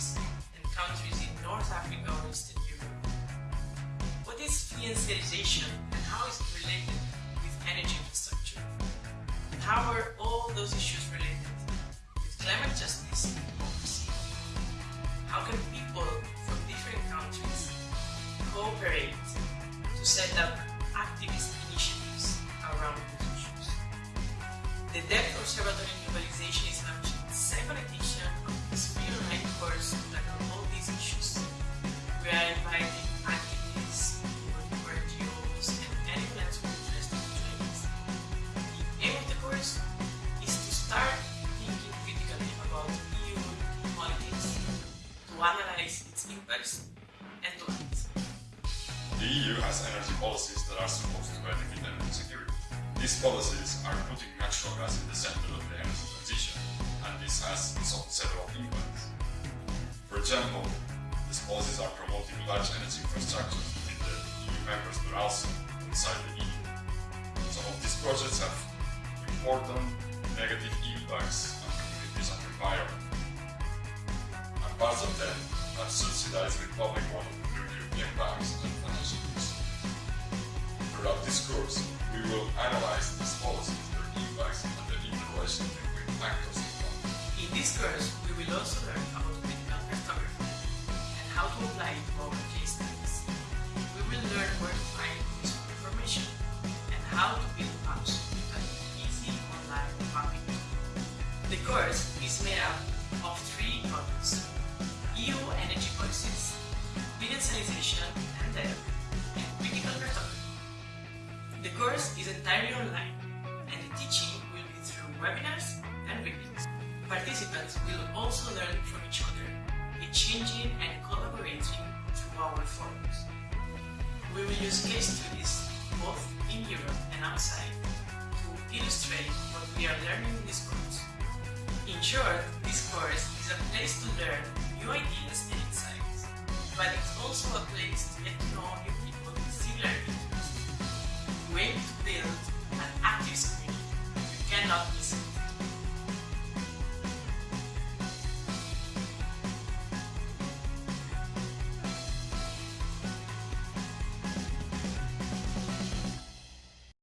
and countries in North Africa or Eastern Europe. What is financialization and how is it related with energy infrastructure? How are all those issues related with climate justice and democracy? How can people from different countries cooperate to set up The EU has energy policies that are supposed to benefit energy security. These policies are putting natural gas in the center of the energy transition, and this has of impacts. For example, these policies are promoting large energy infrastructure in the EU members but also inside the EU. Some of these projects have important negative impacts on communities and environment, and parts of them are subsidized with public money through European banks and financial institutions. Throughout this course, we will analyze these policies, their impacts, and the interrelation between actors involved. In this course, we will also learn about critical cartography and how to apply it to our case studies. We will learn where to find useful information and how to build maps with an easy online mapping. The course is made up policies, financialization and debt, and critical cartography. The course is entirely online, and the teaching will be through webinars and readings. Participants will also learn from each other, exchanging and collaborating through our forums. We will use case studies both in Europe and outside to illustrate what we are learning in this course. In short, this course is a place to learn new ideas also a place to get to know new people with similar